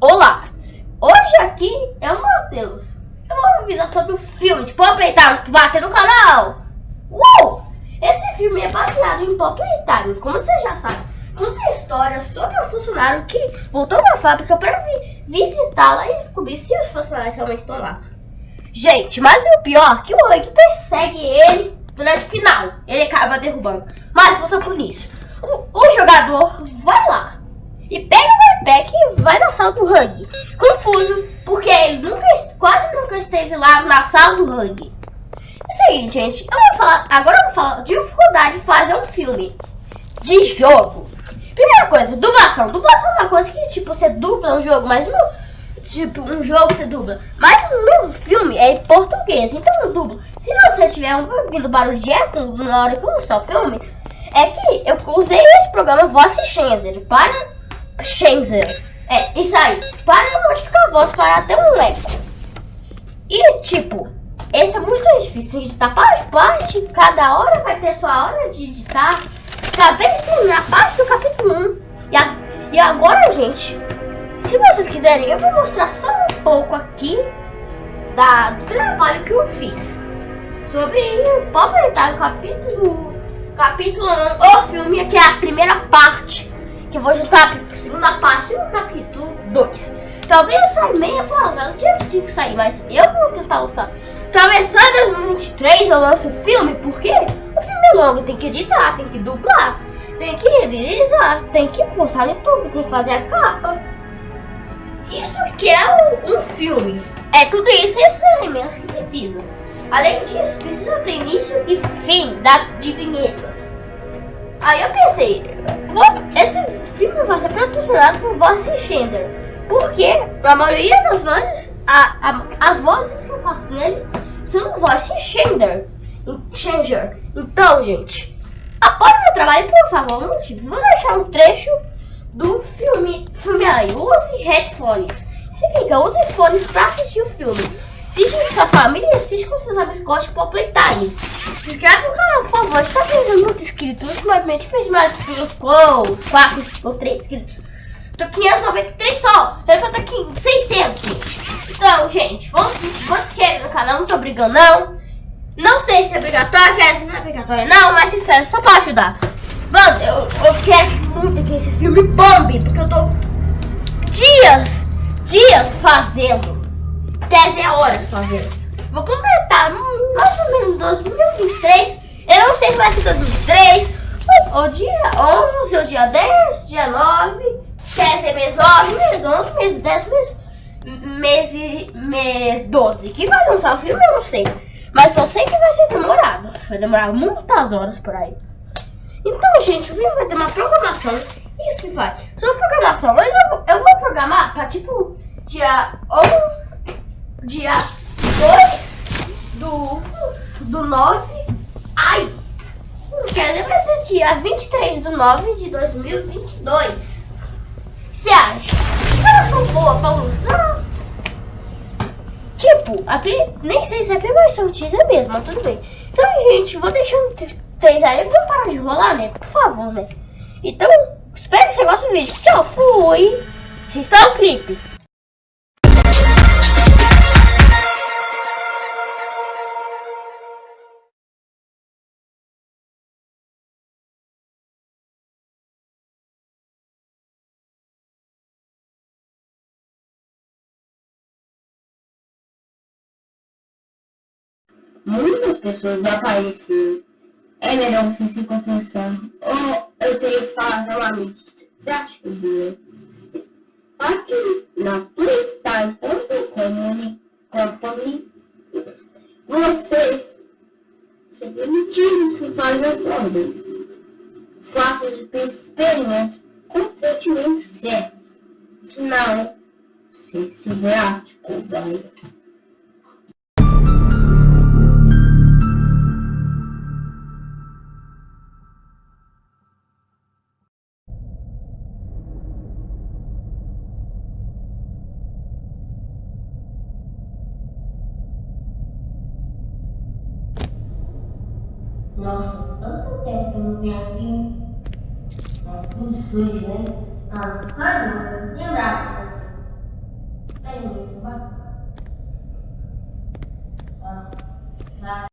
Olá, hoje aqui é o Matheus. Eu vou avisar sobre o filme de Pop Playtime que vai ter no canal. Uou! Esse filme é baseado em Pop Playtime, como você já sabe. Conta a história sobre um funcionário que voltou na fábrica para vi visitá-la e descobrir se os funcionários realmente estão lá. Gente, mas o pior é que o Hug persegue ele durante o final. Ele acaba derrubando. Mas volta por isso. O, o jogador vai lá e pega o backpack e vai na sala do Hug. Confuso, porque ele nunca, quase nunca esteve lá na sala do Hug. É o seguinte, gente, eu vou falar, agora eu vou falar de dificuldade de fazer um filme de jogo. Primeira coisa, dublação. Dublação é uma coisa que, tipo, você dubla um jogo, mas não, tipo, um jogo você dubla. Mas meu filme é em português, então eu dublo. Se você estiver ouvindo barulho de eco na hora que eu lançar o filme, é que eu usei esse programa Voice Changer para Shenzhen. É, isso aí. Para modificar a voz para ter um eco. E tipo, esse é muito difícil de editar parte parte. Cada hora vai ter sua hora de editar. Acabei de a parte do capítulo 1. E, a, e agora, gente, se vocês quiserem, eu vou mostrar só um pouco aqui da, do trabalho que eu fiz. Sobre Pop o capítulo, capítulo 1, o filme, que é a primeira parte que eu vou juntar segunda parte no capítulo 2. Talvez saia meio atrasado, tinha que sair, mas eu vou tentar lançar. Talvez só em 2023 eu lance o filme, porque o filme é longo, tem que editar, tem que dublar, tem que realizar, tem que postar no YouTube, tem que fazer a capa. Isso que é um, um filme. É tudo isso esses elementos que precisa. Além disso, precisa ter início e fim da, de vinhetas. Aí eu pensei, esse filme vai ser patrocinado por Voice Changer. Porque a maioria das vozes, a, a, as vozes que eu faço nele são Voice Changer. Changer. Então, gente, o meu trabalho, por favor, vou deixar um trecho do filme, filme aí. Use headphones. Significa, use fones para assistir o filme. Assiste com sua família assiste com seus amigos gostam de Playtime. Se inscreve no canal, por favor. Está perdendo muito inscritos. Ultimamente fez mais inscritos. Uou, 4 ou 3 inscritos. Tô 593 só. Era pra estar aqui 600, gente. Então, gente, vamos, vamos inscrever no canal. Não tô brigando, não. Não sei se é obrigatório, quer se não é obrigatório, não. Mas sincero, só pra ajudar. Mano, eu, eu quero muito que esse filme bombe. Porque eu tô dias, dias fazendo. 10 horas fazendo. Vou completar mais ou menos 2023. Eu vai ser 2023, ou dia 11, ou dia 10, dia 9, quer ser mês 9, mês 11, mês 10, mês, mês, mês 12. Que vai lançar o filme, eu não sei. Mas só sei que vai ser demorado. Vai demorar muitas horas por aí. Então, gente, o filme vai ter uma programação. Isso que vai. Sobre programação, eu, eu vou programar para tipo dia 11 dia 2 do, do 9. Dizer, vai ser dia 23 do 9 de 2022. Você acha? Elas são boas pra lançar? Tipo, aqui nem sei se aqui vai ser o teaser mesmo, mas tudo bem. Então, gente, vou deixando vocês aí. Vou parar de rolar, né? Por favor, né? Então, espero que você goste do vídeo. Tchau, fui! Assista o clipe. Muitas pessoas apareceram. É melhor você se confessar. Ou eu teria que fazer uma dele. Aqui na playtime.com você se permitir fazer as ordens. Faça experimentos constantemente certos. Senão, se, se verá Nossa, tanto tempo que eu não venho aqui. Né? Tá tudo sujo, né? Ah, mano, lembrava pra você. Pega o meu, vai. Ah, sabe.